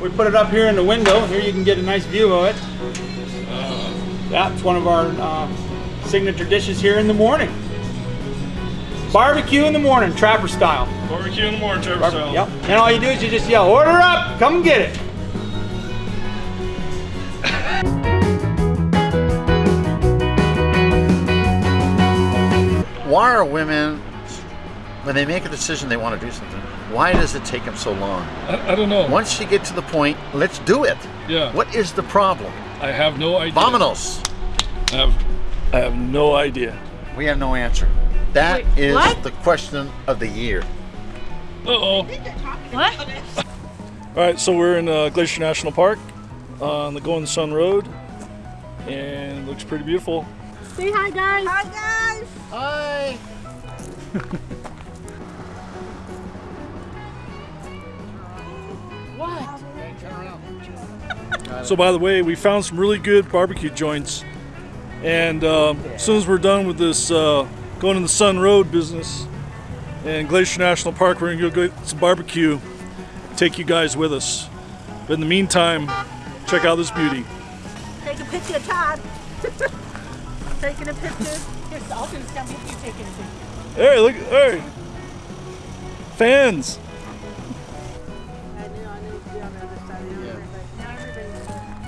we put it up here in the window. Here you can get a nice view of it. That's one of our uh, signature dishes here in the morning. Barbecue in the morning, trapper style. Barbecue in the morning, trapper Barbe- style. Yep. And all you do is you just yell, order up, come and get it. Why are women, when they make a decision they want to do something, why does it take them so long? I, I don't know. Once you get to the point, let's do it. Yeah. What is the problem? I have no idea. Vamonos. I have, I have no idea. We have no answer. That Wait, is what? the question of the year. Uh-oh. What? All right, so we're in uh, Glacier National Park on the Going Sun Road, and it looks pretty beautiful. Say hi, guys. Hi, guys. Hi. So by the way, we found some really good barbecue joints, and um, as soon as we're done with this uh, going in the Sun Road business and Glacier National Park, we're gonna go get some barbecue. Take you guys with us. But in the meantime, check out this beauty. Take a picture, Todd. taking a picture. Here's with you taking a picture. Hey, look! Hey, fans. Be on the other side Yeah. but now everybody's.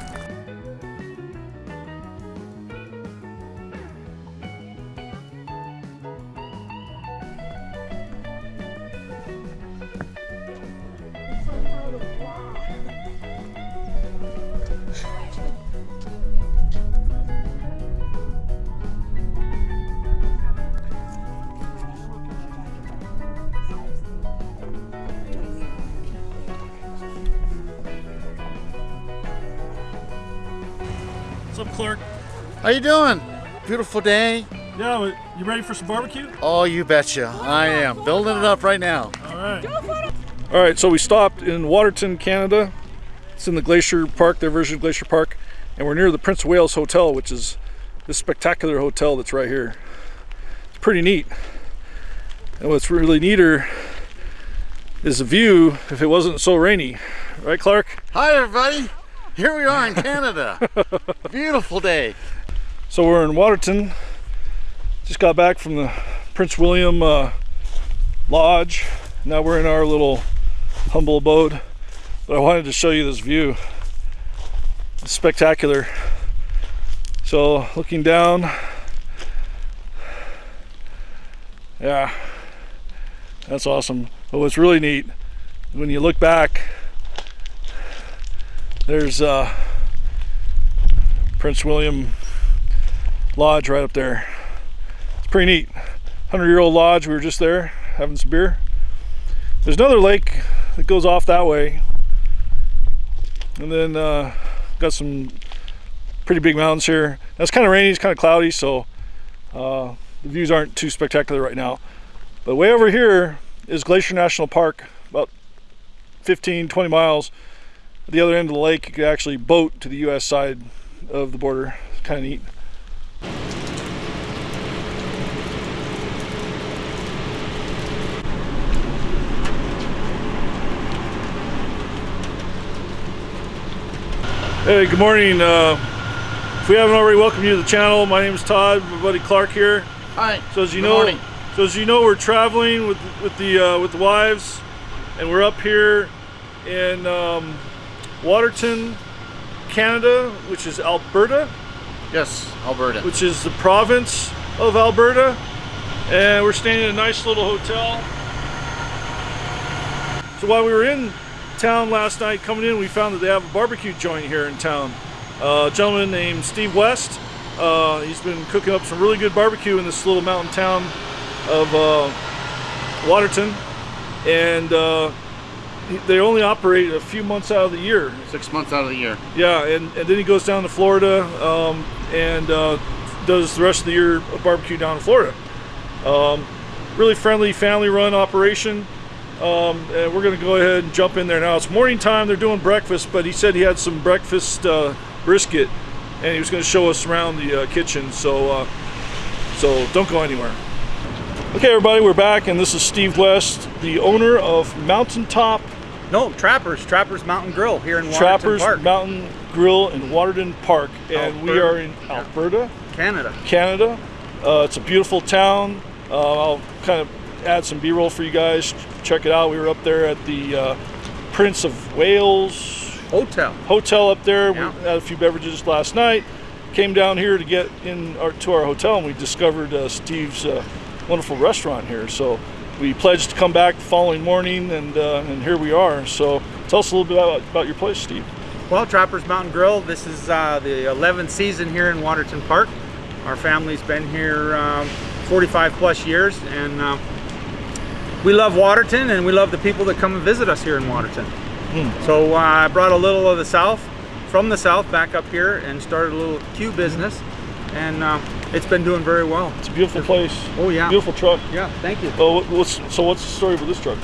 How you doing? Beautiful day. Yeah, you ready for some barbecue? Oh, you betcha. I am. Building it up right now. All right. All right, so we stopped in Waterton, Canada. It's in the Glacier Park, their version of Glacier Park, and we're near the Prince of Wales Hotel, which is this spectacular hotel that's right here. It's pretty neat. And what's really neater is the view if it wasn't so rainy. Right, Clark? Hi, everybody. Here we are in Canada. Beautiful day. So we're in Waterton. Just got back from the Prince William uh, Lodge. Now we're in our little humble abode. But I wanted to show you this view. It's spectacular. So looking down, yeah, that's awesome. But what's really neat, when you look back, there's uh, Prince William lodge right up there. It's pretty neat. 100 year old lodge. We were just there having some beer. There's another lake that goes off that way. And then uh, got some pretty big mountains here. Now, it's kind of rainy, it's kind of cloudy, so uh, the views aren't too spectacular right now. But way over here is Glacier National Park, about 15, 20 miles. At the other end of the lake, you could actually boat to the US side of the border. It's kind of neat. Hey, good morning. Uh, if we haven't already welcomed you to the channel, my name is Todd. My buddy Clark here. Hi. So as you Good know, morning. so as you know, we're traveling with with the uh, with the wives, and we're up here in um, Waterton, Canada, which is Alberta, Yes, Alberta. which is the province of Alberta, and we're staying in a nice little hotel. So while we were in town last night, coming in, we found that they have a barbecue joint here in town. Uh, a gentleman named Steve West. Uh, he's been cooking up some really good barbecue in this little mountain town of uh, Waterton, and uh, they only operate a few months out of the year. Six months out of the year. Yeah, and, and then he goes down to Florida um, and uh, does the rest of the year barbecue down in Florida. Um, really friendly, family-run operation. Um, and we're going to go ahead and jump in there now. It's morning time. They're doing breakfast, but he said he had some breakfast uh, brisket, and he was going to show us around the uh, kitchen. So, uh, so don't go anywhere. Okay, everybody, we're back, and this is Steve West, the owner of Mountaintop No, Trappers, Trappers Mountain Grill here in Waterton Trappers Park, Mountain Grill in Waterton Park, and we are in Alberta, Canada. Canada. Uh, it's a beautiful town. Uh, I'll kind of add some B-roll for you guys. Check it out. We were up there at the uh, Prince of Wales Hotel. hotel up there. Yeah. We had a few beverages last night. Came down here to get in our, to our hotel, and we discovered uh, Steve's uh, wonderful restaurant here. So we pledged to come back the following morning, and uh, and here we are. So tell us a little bit about, about your place, Steve. Well, Trappers Mountain Grill. This is uh, the 11th season here in Waterton Park. Our family's been here um, 45 plus years, and uh, we love Waterton, and we love the people that come and visit us here in Waterton. So uh, I brought a little of the South, from the South, back up here, and started a little Q business, and uh, it's been doing very well. It's a beautiful place. Oh yeah. Beautiful truck. Yeah. Thank you. Oh, what's, so what's the story with this truck?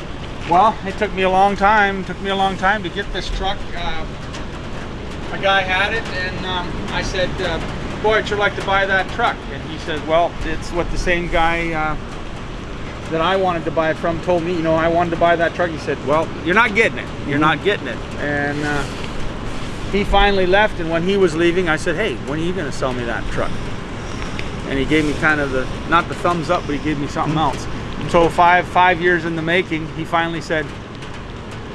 Well, it took me a long time. Took me a long time to get this truck. Uh, a guy had it, and um, I said, uh, "Boy, I'd sure like to buy that truck." And he said, "Well, it's what the same guy uh, that I wanted to buy it from told me. You know, I wanted to buy that truck." He said, "Well, you're not getting it. You're not getting it." And uh, he finally left. And when he was leaving, I said, "Hey, when are you going to sell me that truck?" And he gave me kind of the not the thumbs up, but he gave me something else. So five five years in the making, he finally said,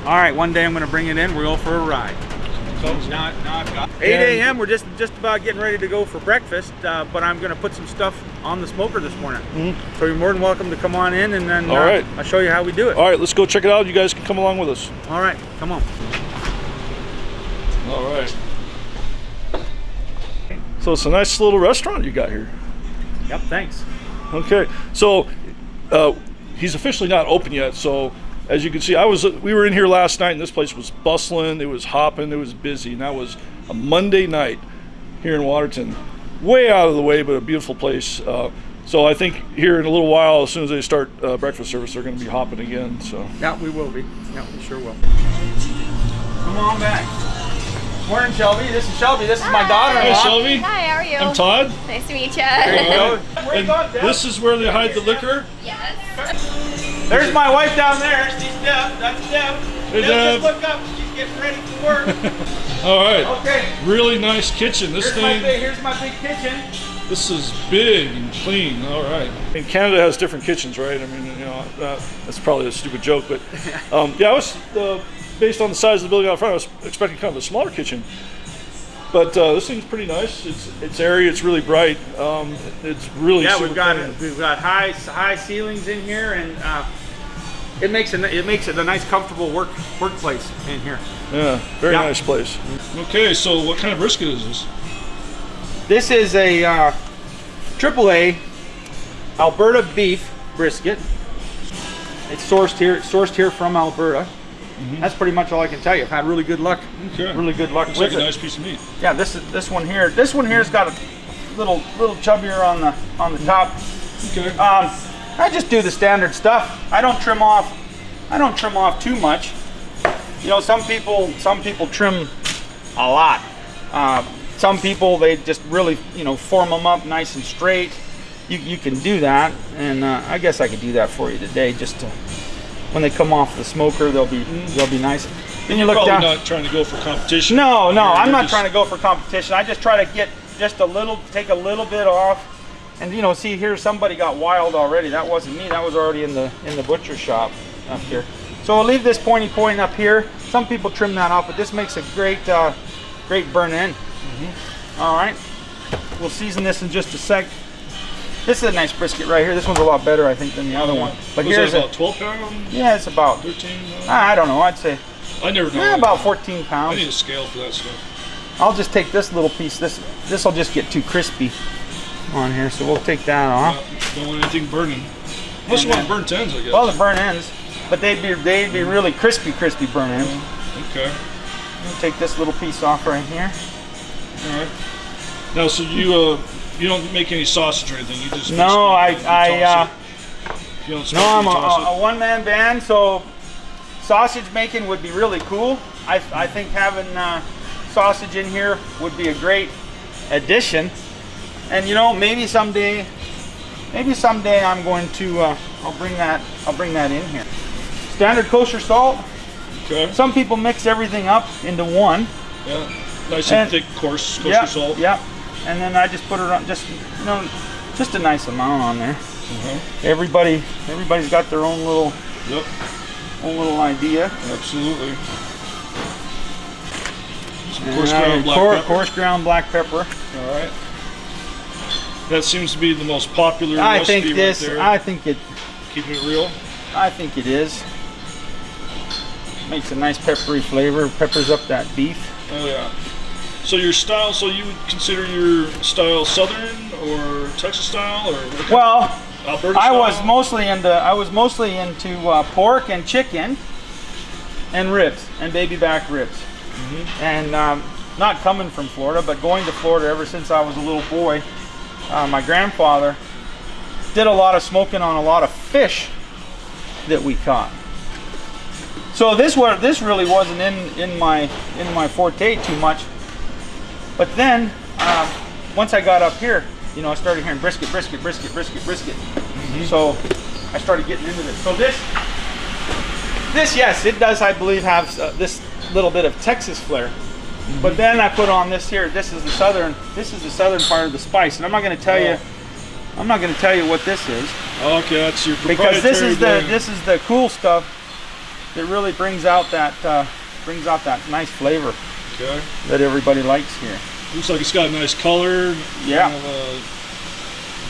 "All right, one day I'm going to bring it in. We'll go for a ride." So now, now I've got 8 a.m. We're just just about getting ready to go for breakfast, uh, but I'm going to put some stuff on the smoker this morning. So you're more than welcome to come on in, and then All uh, right. I'll show you how we do it. All right, let's go check it out. You guys can come along with us. All right, come on. All right. So it's a nice little restaurant you got here. Yep, thanks. Okay, so uh, he's officially not open yet. So as you can see, I was we were in here last night, and this place was bustling. It was hopping. It was busy, and that was a Monday night here in Waterton. Way out of the way, but a beautiful place. Uh, so I think here in a little while, as soon as they start uh, breakfast service, they're going to be hopping again. So Yeah, we will be. Yeah, we sure will. Come on back. Morning, Shelby. This is Shelby. This is my daughter-in-law. Hey, Shelby. Hi, how are you? I'm Todd. Nice to meet you. There you go. And this is where they hide the liquor. Yes. There's my wife down there. She's Deb. That's Deb. Hey, Deb, Deb. just look up. She's getting ready for work. All right. Okay. Really nice kitchen. This Here's my thing. big, here's my big kitchen. This is big and clean. All right. And Canada has different kitchens, right? I mean, you know, uh, that's probably a stupid joke, but um, yeah, I was uh, based on the size of the building out front. I was expecting kind of a smaller kitchen, but uh, this thing's pretty nice. It's it's airy. It's really bright. Um, it's really Yeah, super we've got clean. we've got high high ceilings in here, and uh, it makes it it makes it a nice, comfortable work workplace in here. Yeah, very Yeah. nice place. Okay, so what kind of brisket is this? This is a uh, AAA Alberta beef brisket. It's sourced here. It's sourced here from Alberta. That's pretty much all I can tell you. I've had really good luck. Okay. Really good luck Looks with like a it. nice piece of meat. Yeah, this is this one here. This one here's got a little little chubbier on the on the top. Okay. Um, I just do the standard stuff. I don't trim off. I don't trim off too much. You know, some people some people trim a lot. Uh, some people they just really you know form them up nice and straight. You, you can do that, and uh, I guess I could do that for you today. Just to, when they come off the smoker, they'll be they'll be nice. Then you look Probably down. not trying to go for competition. No, no, I'm not just- trying to go for competition. I just try to get just a little, take a little bit off. And you know, see here, somebody got wild already. That wasn't me. That was already in the in the butcher shop up here. So I'll leave this pointy point up here. Some people trim that off, but this makes a great, uh, great burn in. All right, we'll season this in just a sec. This is a nice brisket right here. This one's a lot better, I think, than the other one. But Was here's that a, 12 pound, yeah, it's about, 13? Uh, I don't know, I'd say I never know. eh, about 14 pounds. I need a scale for that stuff. I'll just take this little piece. This this will just get too crispy on here, so we'll take that off. Don't want anything burning. Unless you want burnt ends, I guess. Well, the burnt ends, but they'd be they'd be really crispy, crispy burn ends. okay. We'll take this little piece off right here. All right. Now, so you uh, you don't make any sausage or anything. You just No, I I uh. No, I'm a, a, a one man band, so sausage making would be really cool. I I think having uh, sausage in here would be a great addition. And you know, maybe someday, maybe someday I'm going to uh, I'll bring that I'll bring that in here. Standard kosher salt. Okay. Some people mix everything up into one. Yeah. Nice And- and thick, coarse kosher Yeah, salt. yeah. And then I just put it on, just you know, just a nice amount on there. Uh-huh. Everybody, everybody's got their own little, Yep. own little idea. Absolutely. Some coarse ground pepper. coarse ground black pepper. All right. That seems to be the most popular I recipe think this. right there. I think it. Keeping it real. I think it is. Makes a nice peppery flavor. Peppers up that beef. Oh yeah. So your style, so you would consider your style Southern or Texas style or Well, Alberta I style? was mostly into. I was mostly into uh, pork and chicken, and ribs and baby back ribs. Mm-hmm. And um, not coming from Florida, but going to Florida ever since I was a little boy. Uh, my grandfather did a lot of smoking on a lot of fish that we caught. So this was this really wasn't in in my in my forte too much. But then um, once I got up here, you know, I started hearing brisket, brisket, brisket, brisket, brisket. So I started getting into this. So this this yes, it does I believe have uh, this little bit of Texas flair. But then I put on this here. This is the southern. This is the southern part of the spice, and I'm not going to tell you. I'm not going to tell you what this is Okay, that's your because this is the this is the cool stuff that really brings out that uh, brings out that nice flavor. Okay. that everybody likes here. Looks like it's got a nice color. Yeah. Kind of,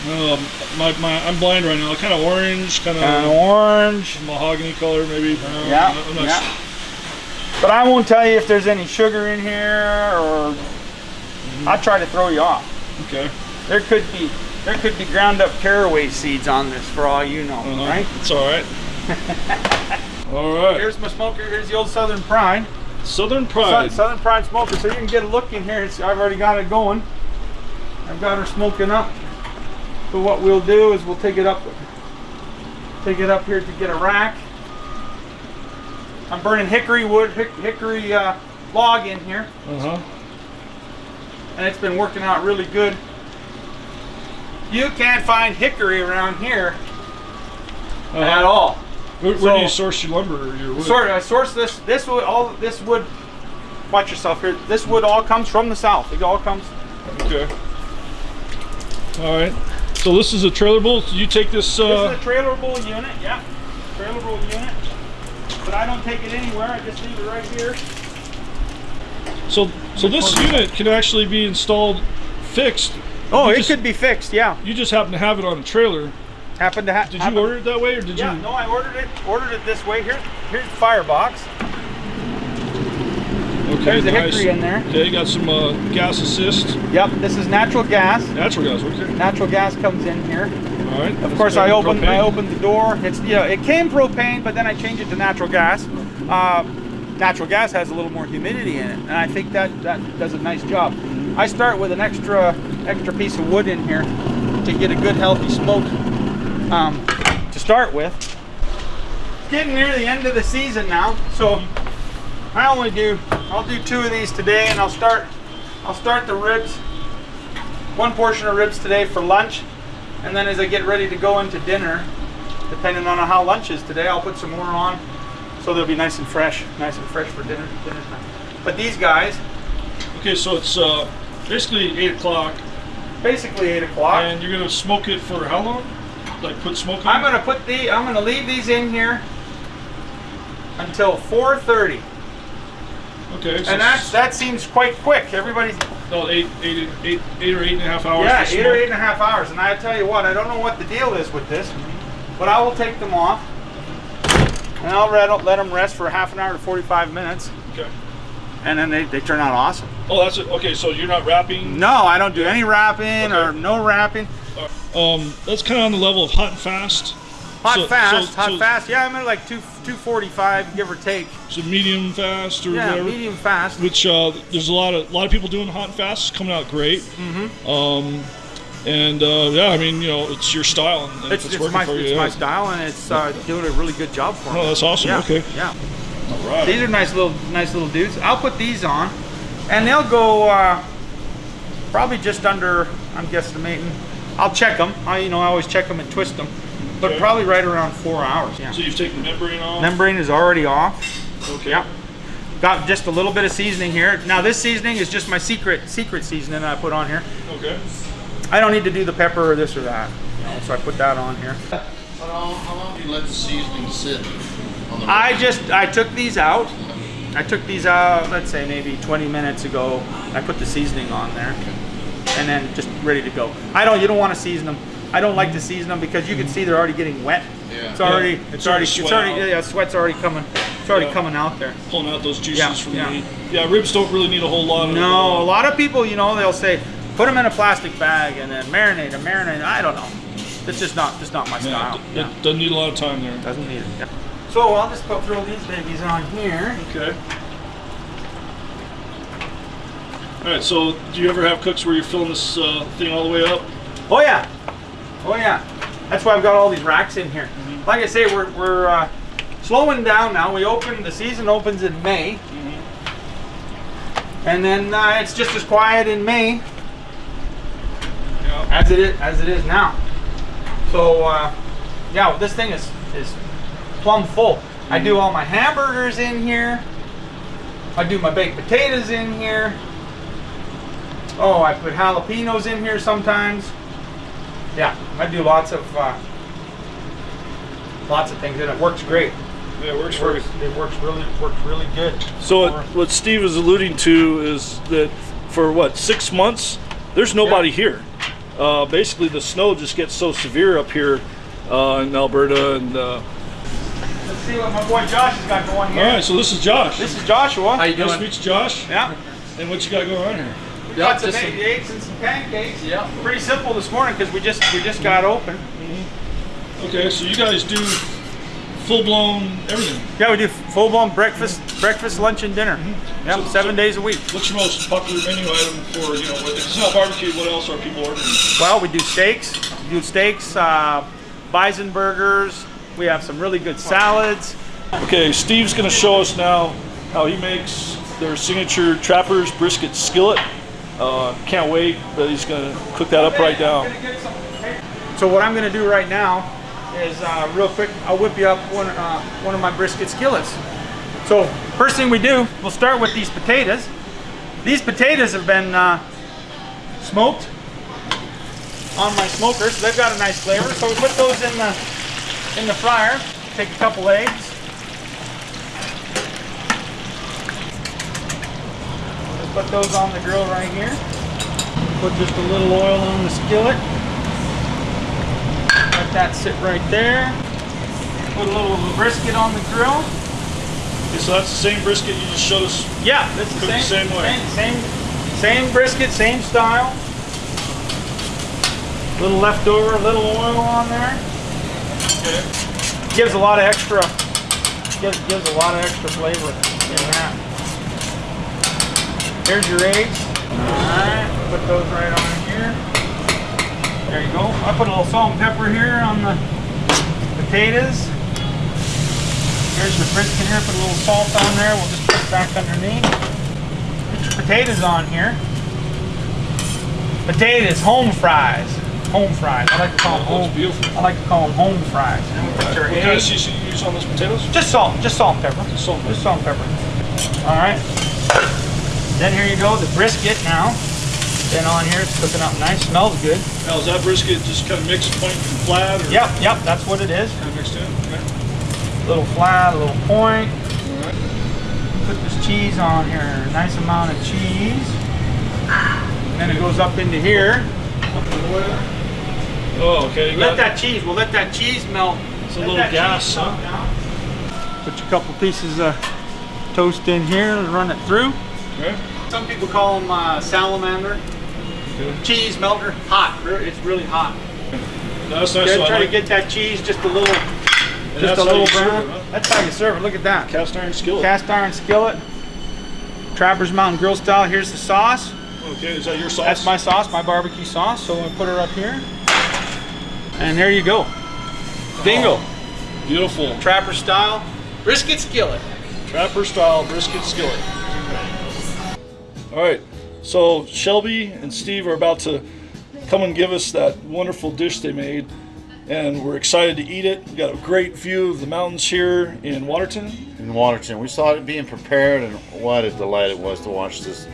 uh, um, my, my, I'm blind right now. Kind of orange, kind of Kind of orange. mahogany color, maybe. Uh, Yeah, yeah. su- But I won't tell you if there's any sugar in here or I'll try to throw you off. Okay. There could be there could be ground up caraway seeds on this for all you know, Uh-huh. right? It's all right. all right. Here's my smoker. Here's the old Southern Pride. Southern Sou- Pride. Southern Pride smoker. So you can get a look in here. It's, I've already got it going. I've got her smoking up. So what we'll do is we'll take it up, take it up here to get a rack. I'm burning hickory wood, hick, hickory uh, log in here, Uh huh. and it's been working out really good. You can't find hickory around here at all. Where, where do you source your lumber or your wood? Sort I source this. This wood, all this wood. Watch yourself here. This wood all comes from the south. It all comes. Okay. All right. So this is a trailerable. So you take this. This Uh, is a trailerable unit. Yeah, trailerable unit. But I don't take it anywhere. I just leave it right here. so so this unit can actually be installed fixed. Oh, You it just- could be fixed. Yeah. You just happen to have it on a trailer. Happen to have. Did you order it that way, or did Yeah. you? No, I ordered it. Ordered it this way. Here, here's the firebox. Okay, There's a hickory in there. Okay, you got some uh, gas assist. Yep. This is natural gas. Natural gas. Okay. Natural gas comes in here. All right. Of course, I opened I opened the door. It's you know it came propane, but then I changed it to natural gas. Uh, natural gas has a little more humidity in it, and I think that that does a nice job. I start with an extra extra piece of wood in here to get a good healthy smoke um, to start with. It's getting near the end of the season now, so I only do I'll do two of these today, and I'll start I'll start the ribs. One portion of ribs today for lunch, and then as I get ready to go into dinner, depending on how lunch is today, I'll put some more on so they'll be nice and fresh, nice and fresh for dinner dinner time. But these guys, Okay, so it's uh, basically eight o'clock, basically eight o'clock. and you're gonna smoke it for how long? Like put smoke in? I'm gonna put the I'm gonna leave these in here until 4:30, Okay. So and that's that seems quite quick. Everybody's about eight, eight, eight, eight or eight and a half hours. yeah, eight or eight and a half hours. And I tell you what, I don't know what the deal is with this, but I will take them off, and I'll let, let them rest for half an hour to 45 minutes, Okay. and then they, they turn out awesome. Oh, that's it. Okay, so you're not wrapping. No, I don't do any wrapping or no wrapping. Um, that's kind of on the level of hot and fast. Hot So- fast, so- hot so- fast. Yeah, I'm at like two 245, give or take. So medium fast or Yeah, whatever. medium fast. Which uh, there's a lot of a lot of people doing hot and fast. It's coming out great. Mm-hmm. Um, and uh, yeah, I mean, you know, it's your style, and, and It's, it's, it's working my, for you, it's yeah. my style, and it's uh, doing a really good job for me. Oh, that's awesome. Yeah, Okay. Yeah. All right. These are nice little, nice little dudes. I'll put these on, and they'll go uh, probably just under. I'm guesstimating. I'll check them. I, you know, I always check them and twist them, but Okay. probably right around four hours. Yeah. So you've taken the membrane off. Membrane is already off. Okay. Yep. Got just a little bit of seasoning here. Now this seasoning is just my secret secret seasoning I put on here. Okay. I don't need to do the pepper or this or that. You know, so I put that on here. How long, how long do you let the seasoning sit the I just I took these out. I took these out, let's say maybe 20 minutes ago. I put the seasoning on there, and then just ready to go. I don't. You don't want to season them. I don't like to season them because you can see they're already getting wet. Yeah. It's already. Yeah, It's, it's already. already It's already. out. Yeah, sweat's already coming. It's already Yeah. coming out there. Pulling out those juices Yeah, from yeah. the meat. Yeah, ribs don't really need a whole lot of. No, a lot of people, you know, they'll say, put them in a plastic bag and then marinate them, marinate. 'em." I don't know. It's just not. Just not my Yeah, style. it, Yeah. it doesn't need a lot of time there. Doesn't need it. Yeah. So I'll just put, throw these babies on here. Okay. All right. So, do you ever have cooks where you're filling this uh, thing all the way up? Oh yeah, oh yeah. That's why I've got all these racks in here. Like I say, we're we're uh, slowing down now. We open the season opens in May, and then uh, it's just as quiet in May Yeah. as it is as it is now. So uh, yeah, this thing is is plumb full. I do all my hamburgers in here. I do my baked potatoes in here. Oh, I put jalapenos in here sometimes. Yeah, I do lots of uh, lots of things, and it works great. Yeah, it works It for works, it works really works really good. So, For- what, what Steve is alluding to is that for what six months, there's nobody Yeah. here. Uh, basically, the snow just gets so severe up here uh, in Alberta, and uh, let's see what my boy Josh has got going here. right. So this is Josh. This is Joshua. How you doing? nice to doing? meet you, Josh. yeah. And what you got going on here? We got some just some- eggs and some pancakes. Yeah. Pretty simple this morning because we just we just got open. Okay, so you guys do full blown everything. Yeah, we do full blown breakfast, breakfast, lunch, and dinner. Yep, So- seven so- days a week. What's your most popular menu item for you know? If it's not barbecue, what else are people ordering? Well, we do steaks. We do steaks, uh, bison burgers. We have some really good salads. Okay, Steve's going to show us now how he makes their signature Trappers brisket skillet. Uh, can't wait, but he's going to cook that up right now. So what I'm going to do right now is uh, real quick. I'll whip you up one uh, one of my brisket skillets. So first thing we do, we'll start with these potatoes. These potatoes have been uh, smoked on my smoker, so they've got a nice flavor. So we put those in the in the fryer. Take a couple eggs. Just put those on the grill right here. Put just a little oil on the skillet. Let that sit right there. Put a little brisket on the grill. Okay, so that's the same brisket you just showed us. Yeah, that's the same, the same way. Same, same, same brisket, same style. A Little leftover, a little oil on there. Okay. Gives a lot of extra. Gives, gives a lot of extra flavor. Here's your eggs. All right, put those right on here. There you go. I put a little salt and pepper here on the potatoes. Here's your brisket here. Put a little salt on there. We'll just put it back underneath. Put your potatoes on here. Potatoes, home fries. Home fries. I like to call them Oh, home. beautiful. I like to call them home fries. And then we put your What kind of seasoning you use on those potatoes? Just salt, just salt and pepper. Just salt Just salt and pepper. All right. Then here you go, the brisket now. Then on here, it's cooking up nice, smells good. Now, is that brisket just kind of mixed point and flat? Or Yep, yep, that's what it is. Kind of mixed in? Okay. Little flat, a little point. All right. Put this cheese on here, nice amount of cheese. And then it goes up into here. Oh, okay. You Let got that cheese, we'll let that cheese melt. It's a Let little gas, huh? down. Put a couple pieces of toast in here and run it through. Okay. Some people call them uh, salamander. Cheese melter, hot. It's really hot. That's nice. So try like to get that cheese just a little, and just a little you serve brown. it, huh? That's how you serve it. Look at that. Cast iron skillet. Cast iron skillet. Trappers Mountain Grill style. Here's the sauce. okay, is that your sauce? That's my sauce, my barbecue sauce. So I'm gonna put her up here. And there you go. Bingo. Beautiful. Trapper style brisket skillet. Trapper style brisket skillet. All right, so Shelby and Steve are about to come and give us that wonderful dish they made. and we're excited to eat it. We got a great view of the mountains here in Waterton. In Waterton, we saw it being prepared, and what a delight it was to watch this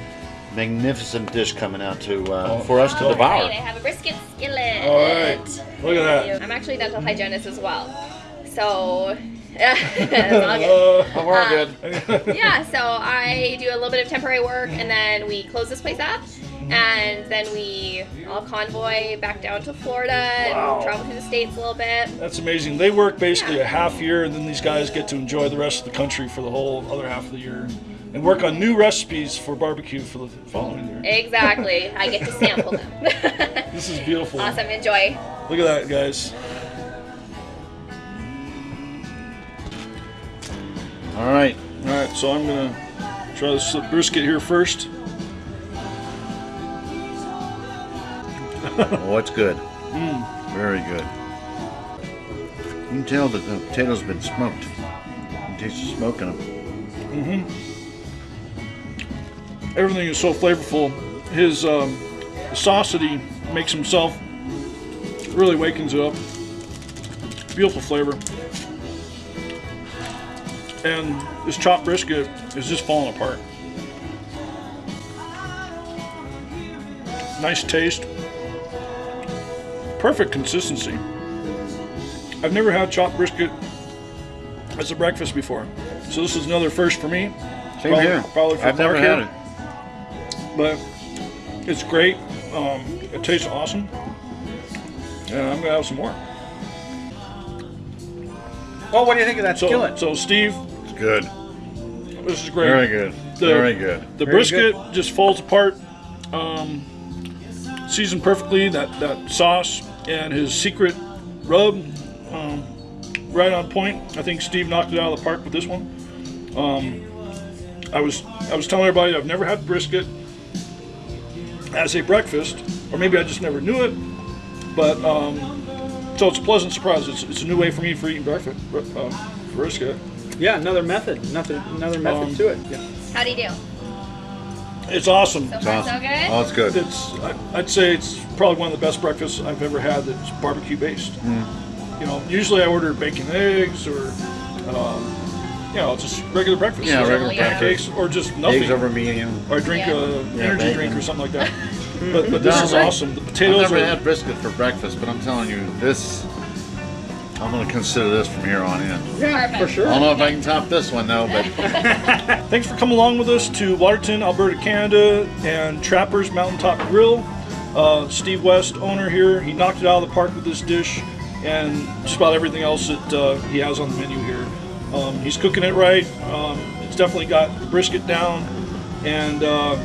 magnificent dish coming out to uh, Oh. for us to All devour. right, I have a brisket skillet. All right, look at that. I'm actually a dental hygienist as well. So, it's all good. Uh, Oh, we're Uh, good. yeah, so I do a little bit of temporary work and then we close this place up and then we all convoy back down to Florida and Wow. travel through the states a little bit. That's amazing. They work basically a half year, and then these guys get to enjoy the rest of the country for the whole other half of the year, and work on new recipes for barbecue for the following year. Exactly. I get to sample them. This is beautiful. awesome. Enjoy. Look at that, guys. All right. All right, so I'm gonna try this brisket here first. Oh, it's good. Very good. You can tell that the potatoes have been smoked. You can taste the smoke in them. Everything is so flavorful. His um, sauce that he makes himself really wakens it up. Beautiful flavor. And this chopped brisket is just falling apart. Nice taste. Perfect consistency. I've never had chopped brisket as a breakfast before. So this is another first for me. Same Probably- here. probably for I've never had here. it. but it's great. Um, it tastes awesome, and I'm gonna have some more. Well, what do you think of that So, skillet? so Steve, It's good. this is great. Very good. The- Very good. The Very brisket just falls apart, um, seasoned perfectly. That that sauce and his secret rub, um, right on point. I think Steve knocked it out of the park with this one. Um, I was I was telling everybody I've never had brisket as a breakfast, or maybe I just never knew it. But um, so it's a pleasant surprise. It's, it's a new way for me for eating breakfast uh, brisket. Yeah, another method, another another method Um, to it. Yeah. How do you do? It's awesome. So It's far, awesome. so good? Oh, it's good. It's I- I'd say it's probably one of the best breakfasts I've ever had that's barbecue based. You know, usually I order bacon and eggs or um, you know just regular breakfast. Yeah, Just regular pancakes or just nothing. Eggs over medium. or drink Yeah. a Yeah, energy bacon. drink or something like that. but but this No, is right. awesome. The I've potatoes never are had brisket for breakfast, but I'm telling you, this. I'm going to consider this from here on in. Yeah, Perfect. for sure. I don't know if I can top this one though, but Thanks for coming along with us to Waterton, Alberta, Canada, and Trappers Mountaintop Grill. Uh, Steve West, owner here, he knocked it out of the park with this dish and just about everything else that uh, he has on the menu here. Um, he's cooking it right. Um, it's definitely got the brisket down, and uh,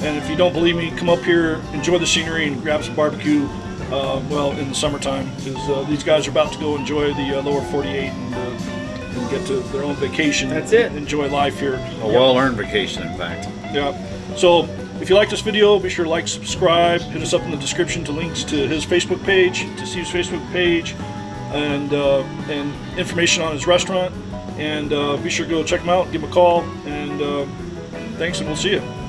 and if you don't believe me, come up here, enjoy the scenery, and grab some barbecue. Uh, well, in the summertime, because uh, these guys are about to go enjoy the uh, lower 48 and, uh, and get to their own vacation. That's it. Enjoy life here. a well-earned vacation, in fact. Yeah. So if you like this video, be sure to like, subscribe, hit us up in the description to links to his Facebook page, to Steve's Facebook page, and uh, and information on his restaurant. And uh, be sure to go check him out, give him a call, and uh, thanks, and we'll see you.